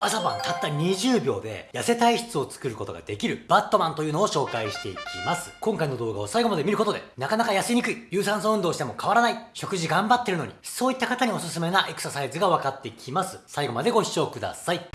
朝晩たった20秒で痩せ体質を作ることができるバットマンというのを紹介していきます。今回の動画を最後まで見ることで、なかなか痩せにくい、有酸素運動しても変わらない、食事頑張ってるのに、そういった方におすすめなエクササイズが分かってきます。最後までご視聴ください。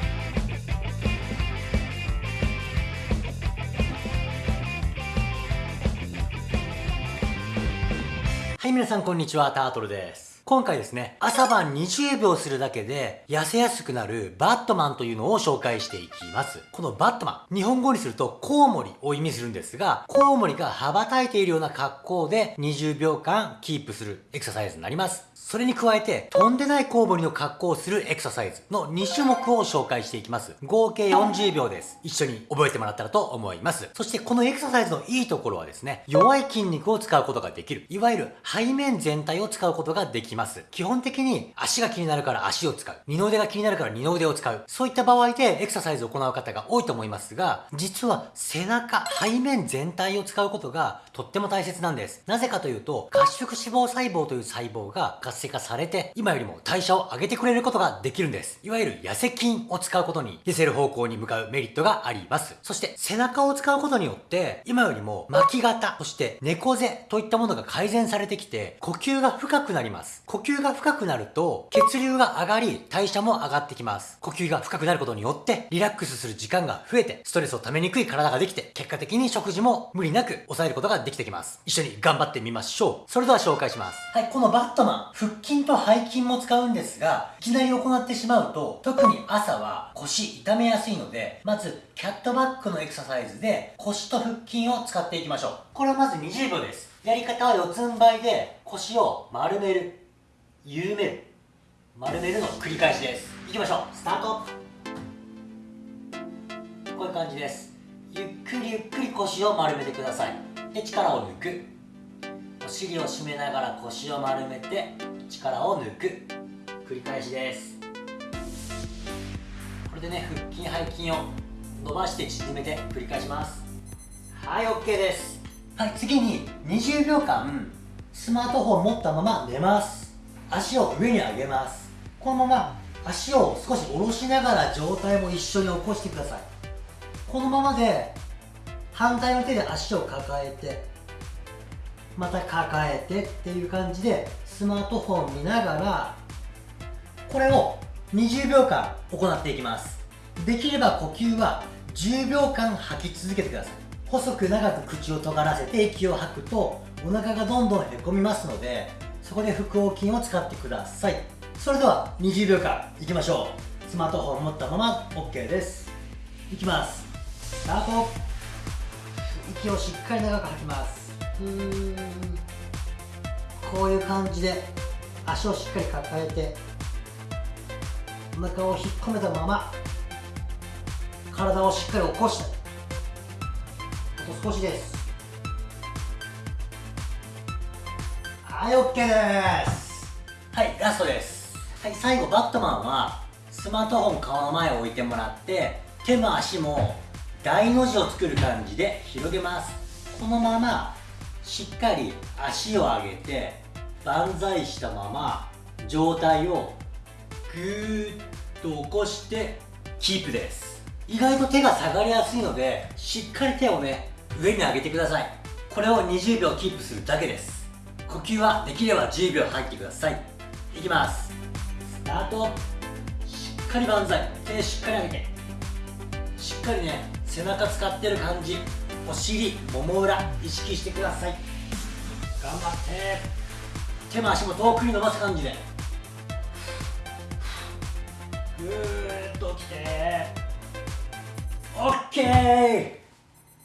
はい、皆さんこんにちは、タートルです。今回ですね、朝晩20秒するだけで痩せやすくなるバットマンというのを紹介していきます。このバットマン、日本語にするとコウモリを意味するんですが、コウモリが羽ばたいているような格好で20秒間キープするエクササイズになります。それに加えて、とんでないコウモリの格好をするエクササイズの2種目を紹介していきます。合計40秒です。一緒に覚えてもらったらと思います。そしてこのエクササイズのいいところはですね、弱い筋肉を使うことができる。いわゆる背面全体を使うことができます。基本的に足が気になるから足を使う。二の腕が気になるから二の腕を使う。そういった場合でエクササイズを行う方が多いと思いますが、実は背中、背面全体を使うことがとっても大切なんです。なぜかというと、褐色脂肪細胞という細胞が活性化されて、今よりも代謝を上げてくれることができるんです。いわゆる痩せ筋を使うことに、痩せる方向に向かうメリットがあります。そして背中を使うことによって、今よりも巻き型、そして猫背といったものが改善されてきて、呼吸が深くなります。呼吸が深くなると、血流が上がり、代謝も上がってきます。呼吸が深くなることによって、リラックスする時間が増えて、ストレスを溜めにくい体ができて、結果的に食事も無理なく抑えることができてきます。一緒に頑張ってみましょう。それでは紹介します。はい、このバットマン、腹筋と背筋も使うんですが、いきなり行ってしまうと、特に朝は腰痛めやすいので、まず、キャットバックのエクササイズで、腰と腹筋を使っていきましょう。これはまず20秒です。やり方は四つん這いで、腰を丸める、緩める、丸めるの繰り返しです。いきましょう。スタートこういう感じです。ゆっくりゆっくり腰を丸めてください。で、力を抜く。尻を締めながら腰を丸めて力を抜く。繰り返しです。これでね腹筋背筋を伸ばして縮めて繰り返します。はい OK です。はい次に20秒間スマートフォン持ったまま寝ます。足を上に上げます。このまま足を少し下ろしながら上体も一緒に起こしてください。このままで反対の手で足を抱えてまた抱えてっていう感じでスマートフォン見ながらこれを20秒間行っていきます。できれば呼吸は10秒間吐き続けてください。細く長く口を尖らせて息を吐くとお腹がどんどんへこみますのでそこで腹横筋を使ってください。それでは20秒間いきましょう。スマートフォン持ったまま OK です。いきます。スタート。息をしっかり長く吐きます。こういう感じで足をしっかり抱えてお腹を引っ込めたまま体をしっかり起こしてあと少しです。はい OK です。はいラストです。はい最後バットマンはスマートフォン顔の前を置いてもらって手も足も大の字を作る感じで広げます。このまましっかり足を上げて万歳したまま上体をぐーっと起こしてキープです。意外と手が下がりやすいのでしっかり手をね上に上げてください。これを20秒キープするだけです。呼吸はできれば10秒入ってください。いきます。スタート。しっかり万歳。手しっかり上げて。しっかりね背中使ってる感じ。お尻もも裏意識してください。頑張って。手も足も遠くに伸ばす感じで。ぐーっと起きて。OK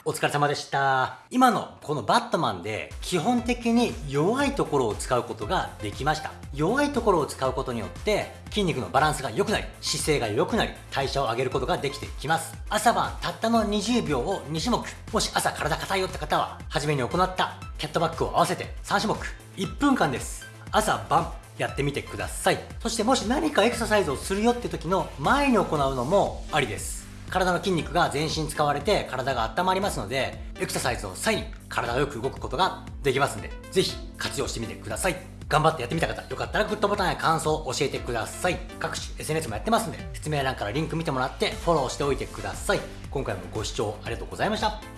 お疲れ様でした。今のこのバットマンで基本的に弱いところを使うことができました。弱いところを使うことによって筋肉のバランスが良くなり、姿勢が良くなり、代謝を上げることができてきます。朝晩たったの20秒を2種目。もし朝体硬いよって方は、初めに行ったキャットバックを合わせて3種目。1分間です。朝晩やってみてください。そしてもし何かエクササイズをするよって時の前に行うのもありです。体の筋肉が全身使われて体が温まりますのでエクササイズの際に体がよく動くことができますんでぜひ活用してみてください頑張ってやってみた方、よかったらグッドボタンや感想を教えてください。各種 SNS もやってますんで、説明欄からリンク見てもらってフォローしておいてください。今回もご視聴ありがとうございました。